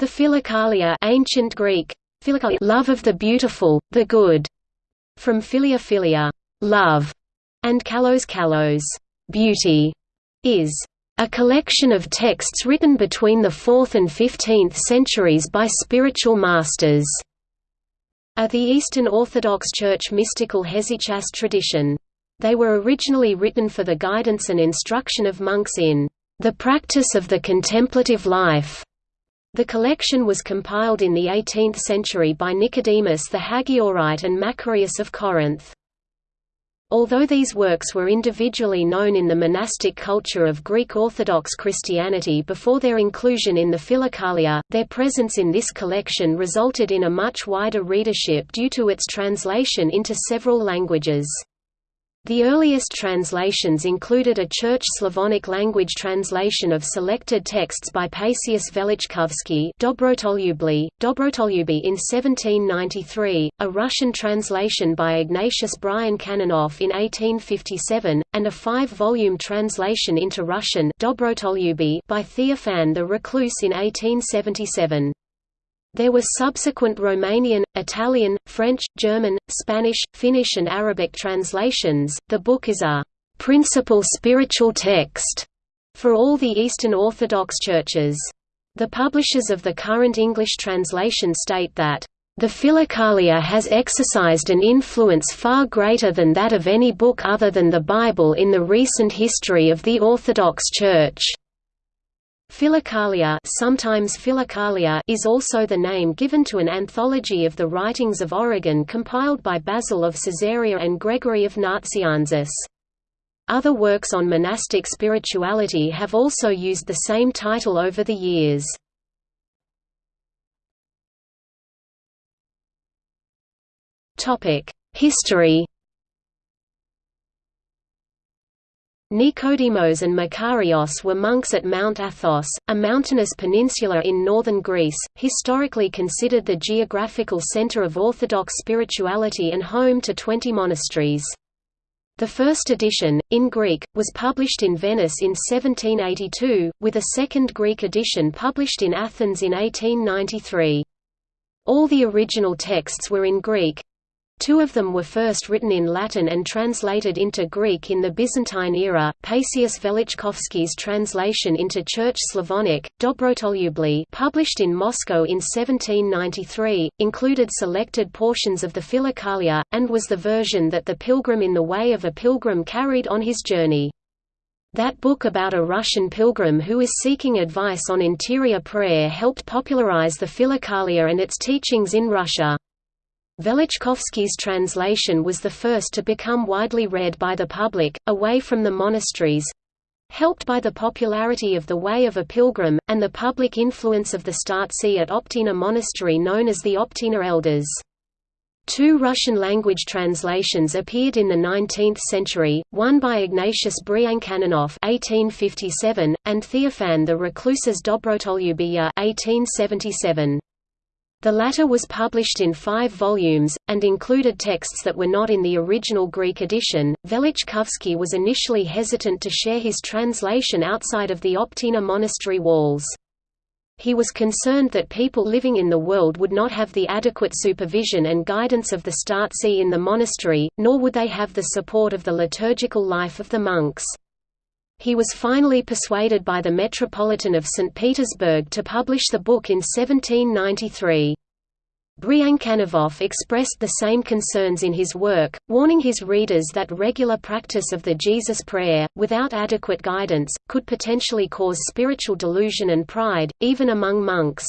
The Philokalia ancient Greek, love of the beautiful, the good, from philia philia, love, and kalos kalos, beauty, is a collection of texts written between the 4th and 15th centuries by spiritual masters of the Eastern Orthodox Church mystical hesychast tradition. They were originally written for the guidance and instruction of monks in the practice of the contemplative life. The collection was compiled in the 18th century by Nicodemus the Hagiorite and Macarius of Corinth. Although these works were individually known in the monastic culture of Greek Orthodox Christianity before their inclusion in the Philokalia, their presence in this collection resulted in a much wider readership due to its translation into several languages. The earliest translations included a Church Slavonic language translation of selected texts by Paisius Velichkovsky Dobrotolubli, in 1793, a Russian translation by Ignatius Brianchaninov in 1857, and a five-volume translation into Russian by Theophan the Recluse in 1877. There were subsequent Romanian, Italian, French, German, Spanish, Finnish, and Arabic translations. The book is a principal spiritual text for all the Eastern Orthodox churches. The publishers of the current English translation state that the Philokalia has exercised an influence far greater than that of any book other than the Bible in the recent history of the Orthodox Church. Philokalia, sometimes Philokalia is also the name given to an anthology of the writings of Origen compiled by Basil of Caesarea and Gregory of Nazianzus. Other works on monastic spirituality have also used the same title over the years. History Nicodemos and Makarios were monks at Mount Athos, a mountainous peninsula in northern Greece, historically considered the geographical center of Orthodox spirituality and home to twenty monasteries. The first edition, in Greek, was published in Venice in 1782, with a second Greek edition published in Athens in 1893. All the original texts were in Greek, Two of them were first written in Latin and translated into Greek in the Byzantine era. Paisius Velichkovsky's translation into Church Slavonic, Dobrotolubli, published in Moscow in 1793, included selected portions of the Philokalia, and was the version that the pilgrim in the way of a pilgrim carried on his journey. That book about a Russian pilgrim who is seeking advice on interior prayer helped popularize the Philokalia and its teachings in Russia. Velichkovsky's translation was the first to become widely read by the public, away from the monasteries helped by the popularity of The Way of a Pilgrim, and the public influence of the Startse at Optina Monastery known as the Optina Elders. Two Russian-language translations appeared in the 19th century, one by Ignatius Brianchaninov (1857) and Theophan the Recluse's Dobrotolubiya (1877). The latter was published in five volumes, and included texts that were not in the original Greek edition. Velichkovsky was initially hesitant to share his translation outside of the Optina monastery walls. He was concerned that people living in the world would not have the adequate supervision and guidance of the Startse in the monastery, nor would they have the support of the liturgical life of the monks. He was finally persuaded by the Metropolitan of St. Petersburg to publish the book in 1793. Brianchaninov expressed the same concerns in his work, warning his readers that regular practice of the Jesus Prayer, without adequate guidance, could potentially cause spiritual delusion and pride, even among monks.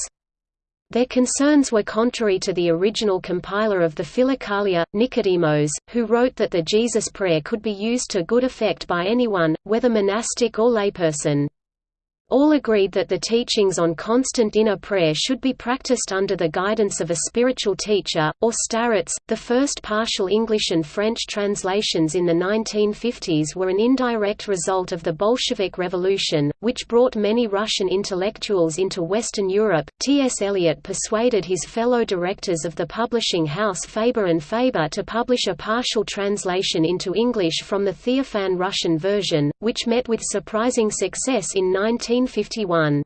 Their concerns were contrary to the original compiler of the Philokalia, Nicodemus, who wrote that the Jesus prayer could be used to good effect by anyone, whether monastic or layperson. All agreed that the teachings on constant inner prayer should be practiced under the guidance of a spiritual teacher, or starets. The first partial English and French translations in the 1950s were an indirect result of the Bolshevik Revolution, which brought many Russian intellectuals into Western Europe. T.S. Eliot persuaded his fellow directors of the publishing house Faber and Faber to publish a partial translation into English from the Theophan Russian version, which met with surprising success in 19 1951.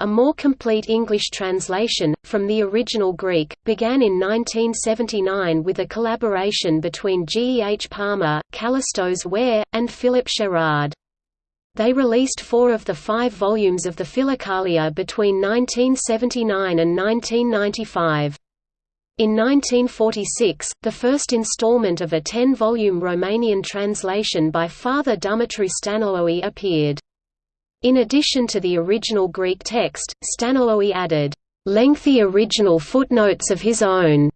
A more complete English translation, from the original Greek, began in 1979 with a collaboration between G. E. H. Palmer, Kallistos Ware, and Philip Sherrard. They released four of the five volumes of the Philokalia between 1979 and 1995. In 1946, the first installment of a ten-volume Romanian translation by Father Dumitru Stăniloae appeared. In addition to the original Greek text, Stăniloae added, "...lengthy original footnotes of his own",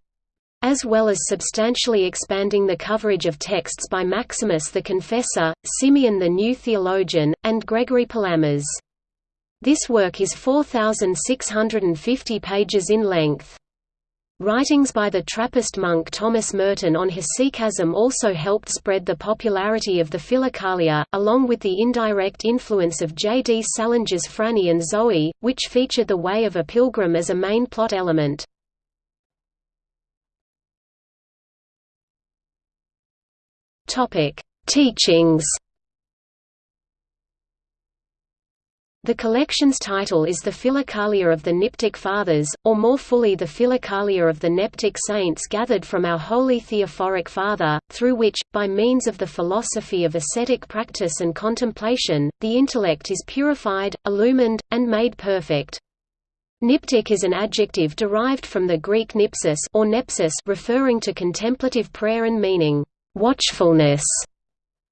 as well as substantially expanding the coverage of texts by Maximus the Confessor, Simeon the New Theologian, and Gregory Palamas. This work is 4,650 pages in length. Writings by the Trappist monk Thomas Merton on hesychasm also helped spread the popularity of the Philokalia, along with the indirect influence of J. D. Salinger's Franny and Zooey, which featured the way of a pilgrim as a main plot element. Teachings The collection's title is the Philokalia of the Niptic Fathers, or more fully the Philokalia of the Neptic Saints gathered from our Holy Theophoric Father, through which, by means of the philosophy of ascetic practice and contemplation, the intellect is purified, illumined, and made perfect. Niptic is an adjective derived from the Greek nipsis or nepsis referring to contemplative prayer and meaning, watchfulness.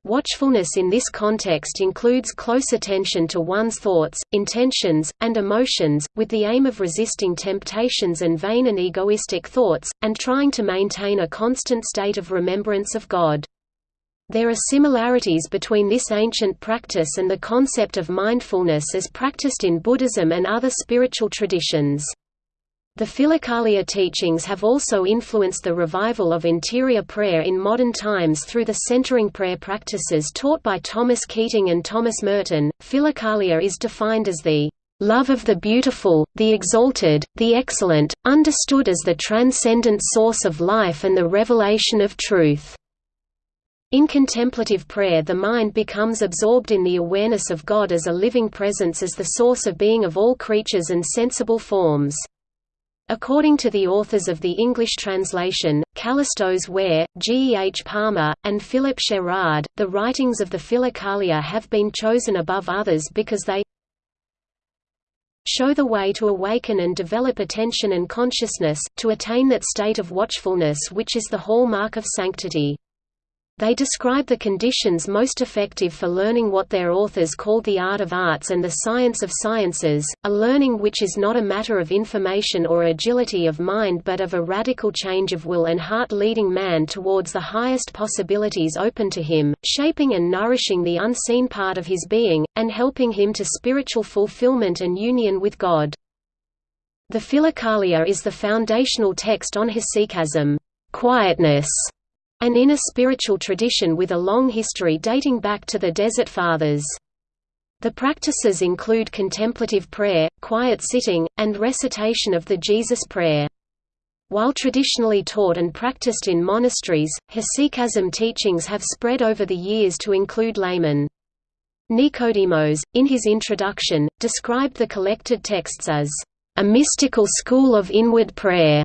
Watchfulness in this context includes close attention to one's thoughts, intentions, and emotions, with the aim of resisting temptations and vain and egoistic thoughts, and trying to maintain a constant state of remembrance of God. There are similarities between this ancient practice and the concept of mindfulness as practiced in Buddhism and other spiritual traditions. The Philokalia teachings have also influenced the revival of interior prayer in modern times through the centering prayer practices taught by Thomas Keating and Thomas Merton. Philokalia is defined as the love of the beautiful, the exalted, the excellent, understood as the transcendent source of life and the revelation of truth. In contemplative prayer the mind becomes absorbed in the awareness of God as a living presence as the source of being of all creatures and sensible forms. According to the authors of the English translation, Kallistos Ware, G. H. Palmer, and Philip Sherrard, the writings of the Philokalia have been chosen above others because they show the way to awaken and develop attention and consciousness, to attain that state of watchfulness which is the hallmark of sanctity. They describe the conditions most effective for learning what their authors called the art of arts and the science of sciences, a learning which is not a matter of information or agility of mind but of a radical change of will and heart leading man towards the highest possibilities open to him, shaping and nourishing the unseen part of his being, and helping him to spiritual fulfillment and union with God. The Philokalia is the foundational text on hesychasm quietness", an inner spiritual tradition with a long history dating back to the Desert Fathers. The practices include contemplative prayer, quiet sitting, and recitation of the Jesus Prayer. While traditionally taught and practiced in monasteries, hesychasm teachings have spread over the years to include laymen. Nicodemus, in his introduction, described the collected texts as a mystical school of inward prayer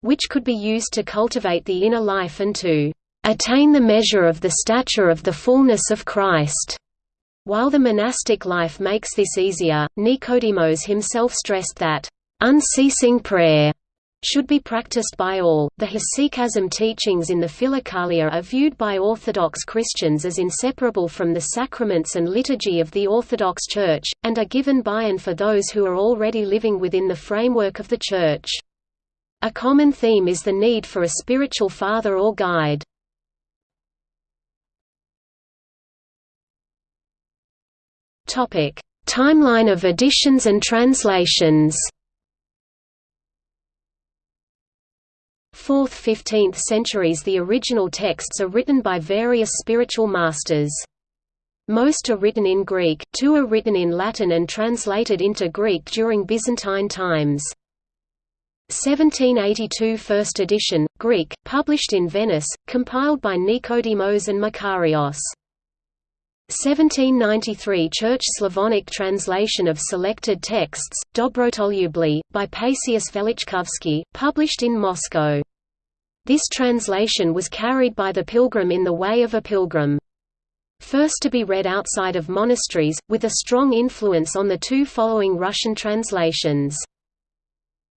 which could be used to cultivate the inner life and to attain the measure of the stature of the fullness of Christ. While the monastic life makes this easier, Nicodemus himself stressed that unceasing prayer should be practiced by all. The hesychasm teachings in the Philokalia are viewed by Orthodox Christians as inseparable from the sacraments and liturgy of the Orthodox Church, and are given by and for those who are already living within the framework of the Church. A common theme is the need for a spiritual father or guide. Topic: Timeline of editions and translations. 4th–15th centuries The original texts are written by various spiritual masters. Most are written in Greek, two are written in Latin and translated into Greek during Byzantine times. 1782 first edition, Greek, published in Venice, compiled by Nicodemus and Makarios. 1793 Church Slavonic translation of selected texts, Dobrotolubly, by Paisius Velichkovsky, published in Moscow. This translation was carried by the pilgrim in the way of a pilgrim. First to be read outside of monasteries, with a strong influence on the two following Russian translations.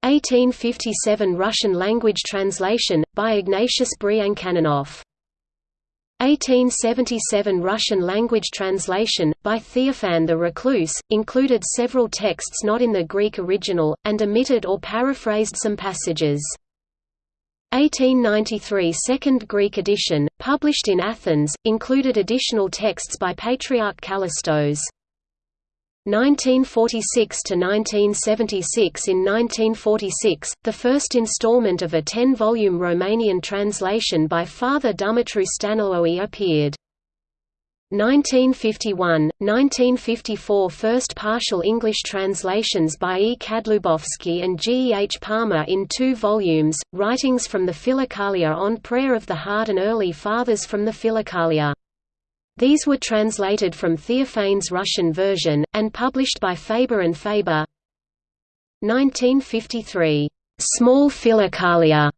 1857 Russian language translation, by Ignatius Brianchaninov 1877 Russian language translation, by Theophan the Recluse, included several texts not in the Greek original, and omitted or paraphrased some passages. 1893 Second Greek edition, published in Athens, included additional texts by Patriarch Kallistos. 1946 to 1976 In 1946, the first installment of a 10-volume Romanian translation by Father Dumitru Stăniloae appeared. 1951, 1954 First partial English translations by E. Kadlubovsky and G. E. H. Palmer in two volumes, Writings from the Philokalia on Prayer of the Heart and Early Fathers from the Philokalia. These were translated from Theophane's Russian version, and published by Faber and Faber. 1953, "'Small Philokalia'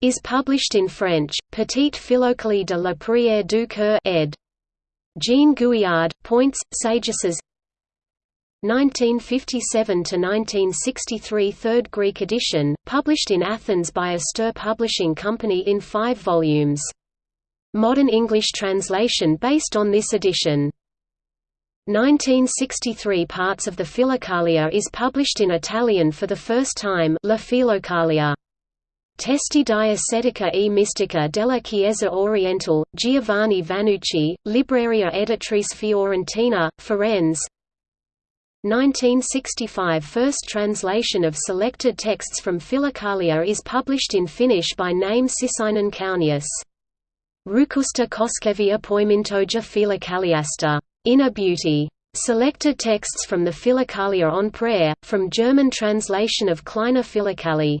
is published in French, Petite Philokalie de la Prière du Cœur ed. Jean Gouillard, Points, Sagesses 1957–1963 Third Greek edition, published in Athens by Astir Publishing Company in five volumes. Modern English translation based on this edition. 1963 Parts of the Philokalia is published in Italian for the first time La Philokalia. Testi di ascetica e mistica della Chiesa Orientale, Giovanni Vannucci, Libreria Editrice Fiorentina, Firenze 1965 First translation of selected texts from Philokalia is published in Finnish by name Sisainen Kaunius. Rukusta Koskevia Poimintoja Philokaliasta. Inner Beauty. Selected texts from the Philokalia on Prayer, from German translation of Kleiner Philokali.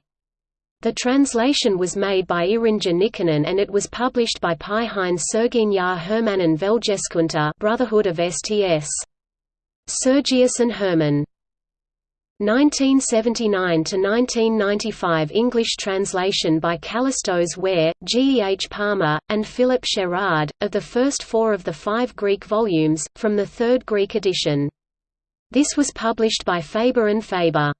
The translation was made by Irinja Nikkanen and it was published by Pi Heinz Serginya Hermannen Velgeskunta Brotherhood of Sts. Sergius and Hermann. 1979–1995 English translation by Kallistos Ware, G. E. H. Palmer, and Philip Sherrard, of the first four of the five Greek volumes, from the third Greek edition. This was published by Faber and Faber.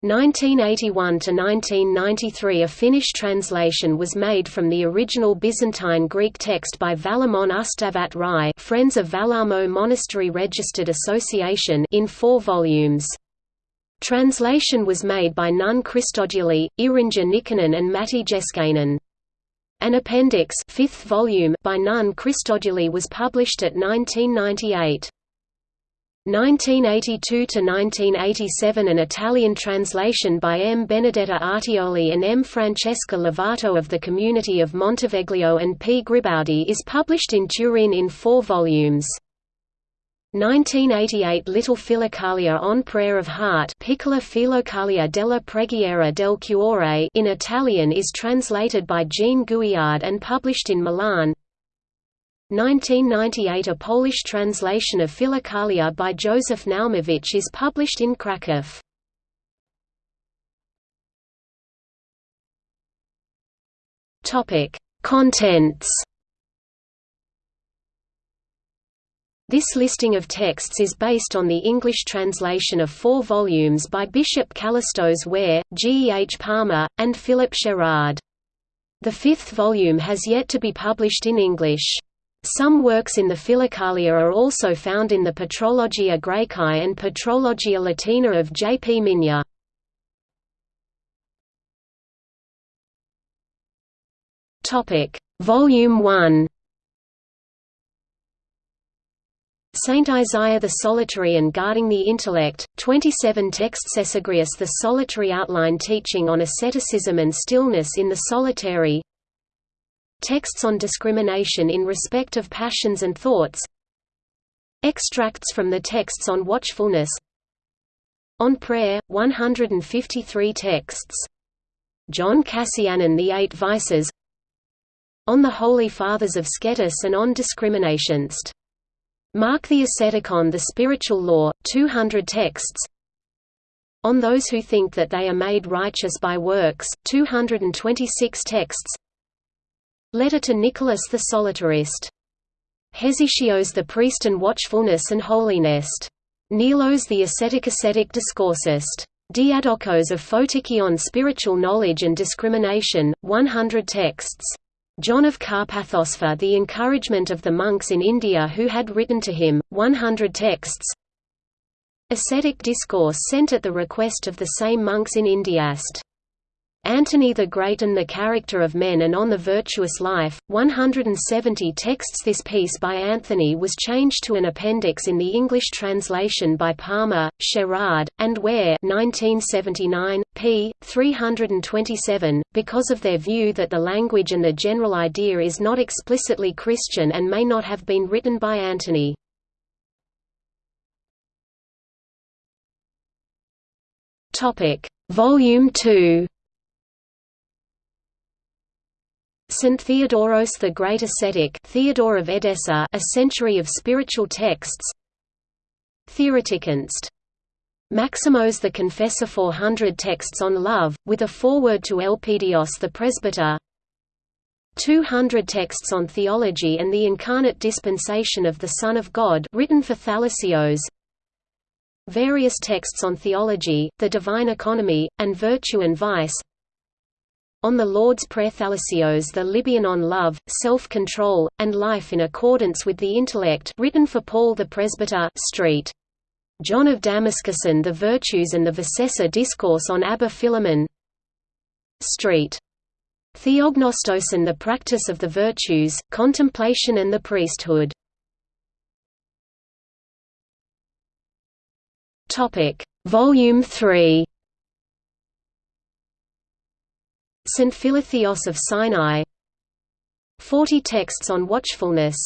1981 to 1993 A Finnish translation was made from the original Byzantine Greek text by Valamon Ustavat Rai Friends of Valamo Monastery Registered Association in four volumes. Translation was made by Nun Christodouli, Irinja Nikkanen and Matti Jeskainen. An appendix fifth volume by Nun Christodouli was published at 1998. 1982–1987 An Italian translation by M. Benedetta Artioli and M. Francesca Lovato of the Community of Monteveglio and P. Gribaudi is published in Turin in four volumes. 1988 Little Philokalia on Prayer of Heart Piccola Philokalia della Preghiera del Cuore in Italian is translated by Jean Gouillard and published in Milan 1998 A Polish translation of Philokalia by Joseph Naumowicz is published in Kraków. Contents This listing of texts is based on the English translation of four volumes by Bishop Kallistos Ware, G. H. Palmer, and Philip Sherrard. The fifth volume has yet to be published in English. Some works in the Philokalia are also found in the Patrologia Graecae and Patrologia Latina of J. P. Migne. Volume 1 Saint Isaiah the Solitary and Guarding the Intellect, 27 texts Evagrius the Solitary Outline Teaching on Asceticism and Stillness in the Solitary. Texts on Discrimination in Respect of Passions and Thoughts. Extracts from the texts on Watchfulness. On Prayer, 153 texts. John Cassianon The Eight Vices. On the Holy Fathers of Scetis and on Discriminationst Mark the Asceticon The Spiritual Law, 200 texts On Those Who Think That They Are Made Righteous by Works, 226 texts Letter to Nicholas the Solitarist. Hesychios the Priest and Watchfulness and Holiness. Nilos the Ascetic Ascetic Discoursist. Diadokos of Photikion Spiritual Knowledge and Discrimination, 100 texts. John of Carpathos for the encouragement of the monks in India who had written to him, 100 texts. Ascetic discourse sent at the request of the same monks in Indiast. Antony the Great and the Character of Men and on the Virtuous Life, 170 texts This piece by Anthony was changed to an appendix in the English translation by Palmer, Sherrard, and Ware 1979, p. 327, because of their view that the language and the general idea is not explicitly Christian and may not have been written by Antony. Volume 2 Saint Theodoros the Great Ascetic Theodore of Edessa A Century of Spiritual Texts. Theoretikkunst. Maximos the Confessor 400 texts on love, with a foreword to Elpidios the Presbyter. 200 texts on theology and the incarnate dispensation of the Son of God written for Thalassios. Various texts on theology, the divine economy, and virtue and vice on the Lord's Prayer Thalassios the Libyan on love, self-control, and life in accordance with the intellect written for Paul the Presbyter Street. John of Damascus and the Virtues and the Vicessa Discourse on Abba Philemon Street. Theognostos and the Practice of the Virtues, Contemplation and the Priesthood Volume 3 St. Philotheos of Sinai. 40 texts on watchfulness.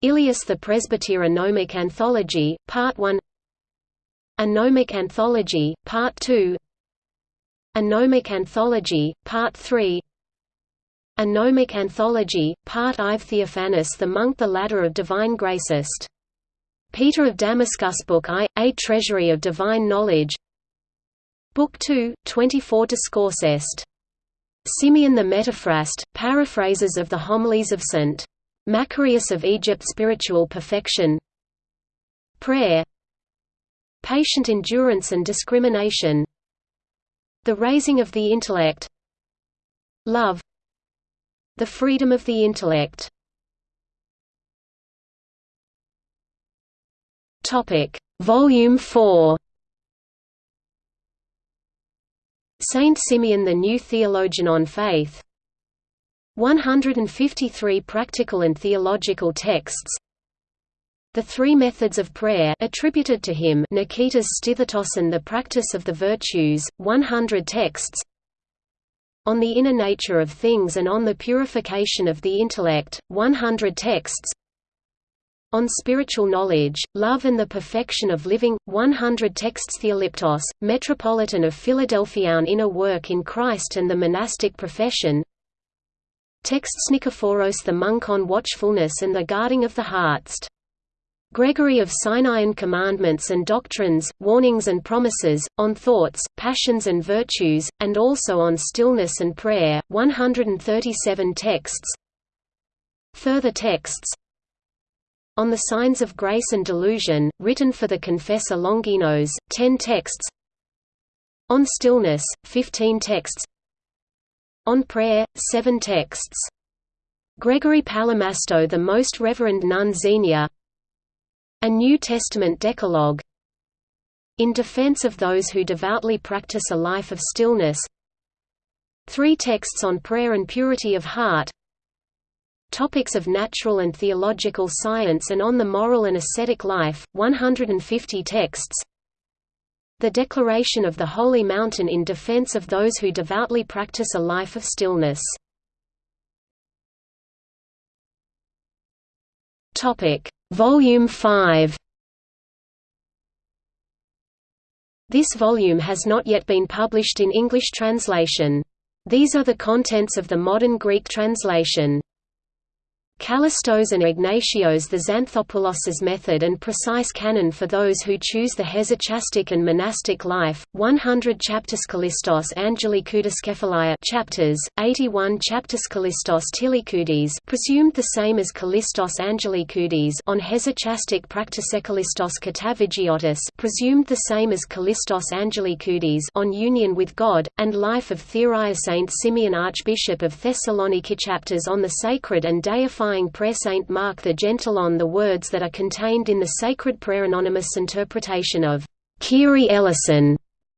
Ilias the Presbyter Gnomic Anthology, Part 1 A Gnomic Anthology, Part 2 A Gnomic Anthology, Part 3 A Gnomic Anthology, Part I Theophanes the Monk The Ladder of Divine Gracist. Peter of Damascus Book I, A Treasury of Divine Knowledge. Book 2, 24 Discoursest Simeon the Metaphrast, paraphrases of the homilies of St. Macarius of Egypt Spiritual perfection. Prayer. Patient endurance and discrimination. The raising of the intellect. Love. The freedom of the intellect. Volume 4 Saint Simeon the New Theologian on Faith. 153 practical and theological texts. The Three Methods of Prayer attributed to him Nikitas Stithatos and the Practice of the Virtues, 100 texts. On the Inner Nature of Things and on the Purification of the Intellect, 100 texts on Spiritual Knowledge, Love and the Perfection of Living, 100 texts Theoliptos, Metropolitan of Philadelphia on Inner Work in Christ and the Monastic Profession. Texts Nikephoros the Monk on Watchfulness and the Guarding of the Hearts. Gregory of Sinaian Commandments and Doctrines, Warnings and Promises, on Thoughts, Passions and Virtues, and also on Stillness and Prayer, 137 texts. Further texts on the Signs of Grace and Delusion, written for the Confessor Longinos, 10 texts. On Stillness, 15 texts. On Prayer, 7 texts. Gregory Palamasto the Most Reverend Nun Xenia. A New Testament Decalogue. In defense of those who devoutly practice a life of stillness. Three texts on prayer and purity of heart Topics of Natural and Theological Science and on the Moral and Ascetic Life, 150 texts The Declaration of the Holy Mountain in defense of those who devoutly practice a life of stillness. Volume 5 This volume has not yet been published in English translation. These are the contents of the modern Greek translation. Kallistos and Ignatios the Xanthopoulos' method and precise canon for those who choose the hesychastic and monastic life, 100 chapters Kallistos Angelikoudis Kephalia chapters, 81 chapters Kallistos Tilikoudis presumed the same as Kallistos Angelikoudis on hesychastic Praktisekalistos Katavigiotis presumed the same as Kallistos Angelikoudis on union with God, and life of Theria Saint Simeon Archbishop of Thessaloniki chapters on the sacred and deifying prayer Saint Mark the Gentle on the words that are contained in the sacred prayer anonymous interpretation of Kyrie Eleison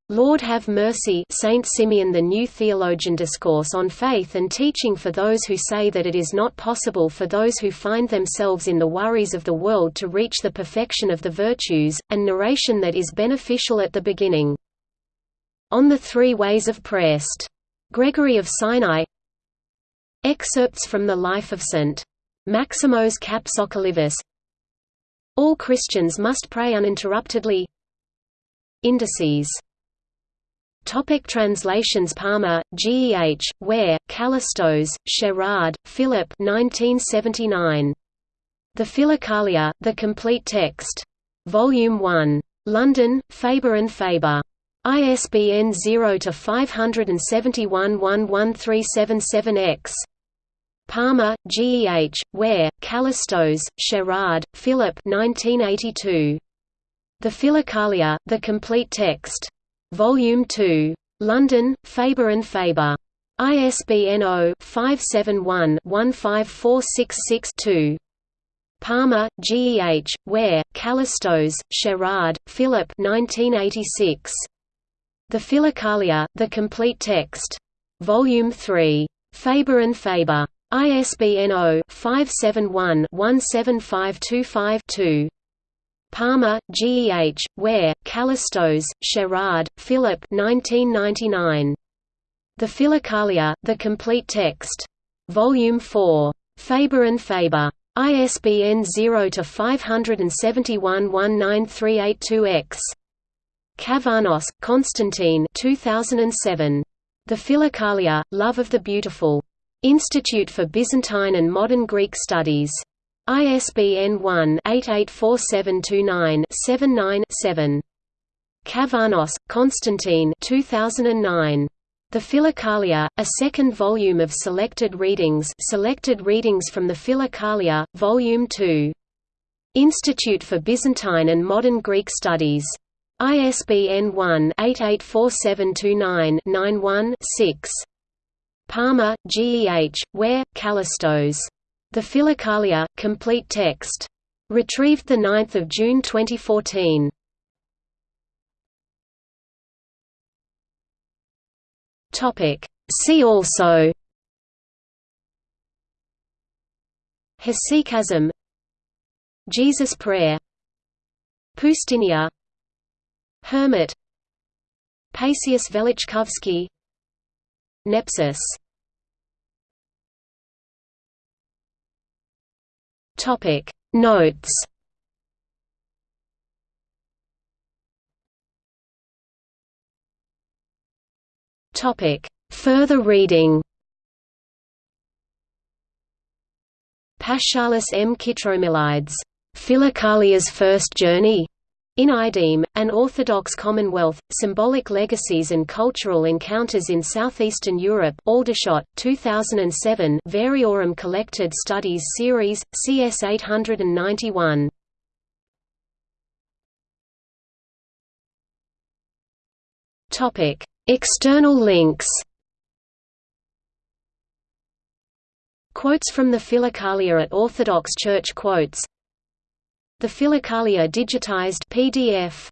Lord have mercy Saint Simeon the New Theologian Discourse on Faith and Teaching for those who say that it is not possible for those who find themselves in the worries of the world to reach the perfection of the virtues, and narration that is beneficial at the beginning. On the Three Ways of Praest. Gregory of Sinai Excerpts from the Life of St. Maximos Kapsokalivus All Christians must pray uninterruptedly Indices Topic translations Palmer, G. E. H., Ware, Kallistos, Sherrard, Philip 1979. The Philokalia, The Complete Text. Volume 1. London, Faber and Faber. ISBN 0-571-11377-X. Palmer, G. E. H., Ware, Kallistos, Sherrard, Philip 1982. The Philokalia, The Complete Text. Volume 2. London, Faber and Faber. ISBN 0-571-15466-2. Palmer, G. E. H., Ware, Kallistos, Sherrard, Philip 1986. The Philokalia, The Complete Text. Volume 3. Faber and Faber. ISBN 0-571-17525-2. Palmer, G. E. H., Ware, Kallistos, Sherrard, Philip 1999. The Philokalia, The Complete Text. Volume 4. Faber and Faber. ISBN 0-571-19382-X. Cavarnos, Constantine 2007. The Philokalia, Love of the Beautiful. Institute for Byzantine and Modern Greek Studies. ISBN 1-884729-79-7. Cavarnos, Constantine 2009. The Philokalia, a second volume of selected readings selected readings from the Philokalia, Volume 2. Institute for Byzantine and Modern Greek Studies. ISBN 1-884729-91-6. Palmer, G. E. H., Ware, Kallistos. The Philokalia, Complete Text. Retrieved 9 June 2014. See also Hesychasm Jesus Prayer Poustinia Hermit Paisius Velichkovsky Nepsis Topic. Notes. Topic. Further reading. Paschalis M. Kitromilides, Philokalia's First Journey, in IDEM, An Orthodox Commonwealth, Symbolic Legacies and Cultural Encounters in Southeastern Europe Aldershot, 2007 Variorum Collected Studies Series, CS 891. External links Quotes from the Philokalia at Orthodox Church Quotes the Philokalia digitized PDF